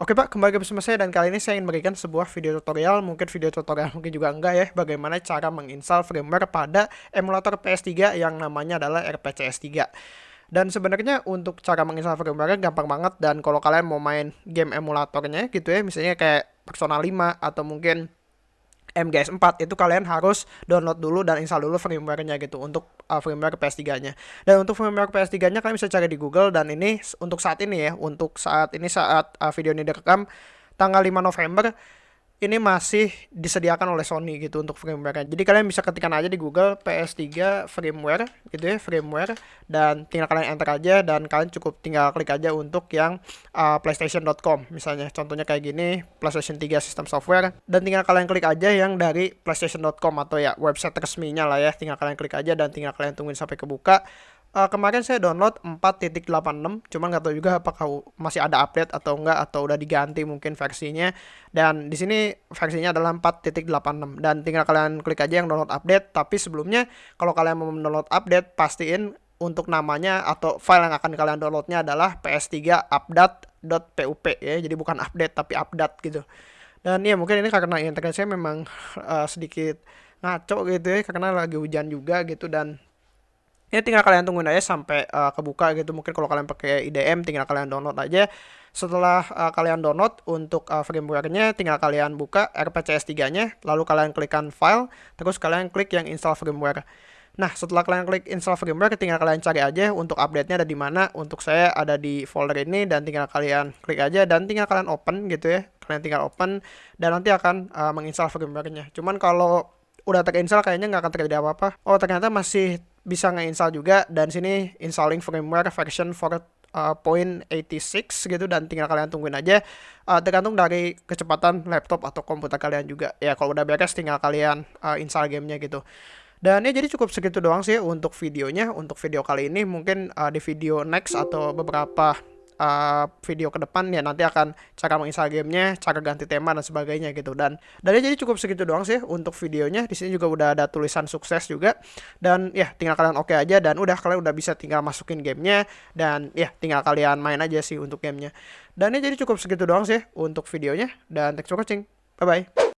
Oke Pak, kembali bersama saya dan kali ini saya ingin memberikan sebuah video tutorial, mungkin video tutorial mungkin juga enggak ya, bagaimana cara menginstal firmware pada emulator PS3 yang namanya adalah RPCS 3. Dan sebenarnya untuk cara menginstal firmware gampang banget. Dan kalau kalian mau main game emulatornya gitu ya, misalnya kayak Persona 5 atau mungkin MGS 4 itu kalian harus download dulu dan install dulu firmware-nya gitu untuk uh, firmware PS3-nya. Dan untuk firmware PS3-nya kalian bisa cari di Google dan ini untuk saat ini ya, untuk saat ini saat uh, video ini direkam tanggal 5 November ini masih disediakan oleh Sony gitu untuk firmware. Jadi kalian bisa ketikkan aja di Google PS3 firmware gitu ya, firmware dan tinggal kalian enter aja dan kalian cukup tinggal klik aja untuk yang uh, playstation.com misalnya. Contohnya kayak gini, PlayStation 3 sistem software dan tinggal kalian klik aja yang dari playstation.com atau ya website resminya lah ya. Tinggal kalian klik aja dan tinggal kalian tungguin sampai kebuka uh, kemarin saya download 4.86 cuman nggak tahu juga apakah masih ada update atau enggak atau udah diganti mungkin versinya. Dan di sini versinya adalah 4.86 dan tinggal kalian klik aja yang download update. Tapi sebelumnya kalau kalian mau download update pastiin untuk namanya atau file yang akan kalian downloadnya adalah ps3 update.pup ya. Jadi bukan update tapi update gitu. Dan ya mungkin ini karena internet saya memang uh, sedikit ngaco gitu ya karena lagi hujan juga gitu. Dan ini tinggal kalian tungguin aja sampai uh, kebuka gitu mungkin kalau kalian pakai IDM tinggal kalian download aja setelah uh, kalian download untuk uh, firmware-nya tinggal kalian buka RPCS 3-nya lalu kalian klikkan file terus kalian klik yang install firmware Nah, setelah kalian klik install firmware, tinggal kalian cari aja untuk update-nya ada di mana. Untuk saya ada di folder ini dan tinggal kalian klik aja dan tinggal kalian open gitu ya. Kalian tinggal open dan nanti akan uh, menginstal firmware-nya. Cuman kalau udah terinstall kayaknya nggak akan terjadi apa-apa. Oh, ternyata masih bisa nge-install juga. Dan sini installing firmware version 4 uh, point 86 gitu. Dan tinggal kalian tungguin aja. Uh, tergantung dari kecepatan laptop atau komputer kalian juga. Ya kalau udah beres tinggal kalian uh, install gamenya gitu. Dan ya jadi cukup segitu doang sih untuk videonya. Untuk video kali ini mungkin uh, di video next atau beberapa uh, video ke depan ya nanti akan cara menginstal gamenya, cara ganti tema dan sebagainya gitu dan dari jadi cukup segitu doang sih untuk videonya. Di sini juga udah ada tulisan sukses juga dan ya tinggal kalian oke okay aja dan udah kalian udah bisa tinggal masukin gamenya dan ya tinggal kalian main aja sih untuk gamenya. Dan ini jadi cukup segitu doang sih untuk videonya dan thanks for watching. Bye bye.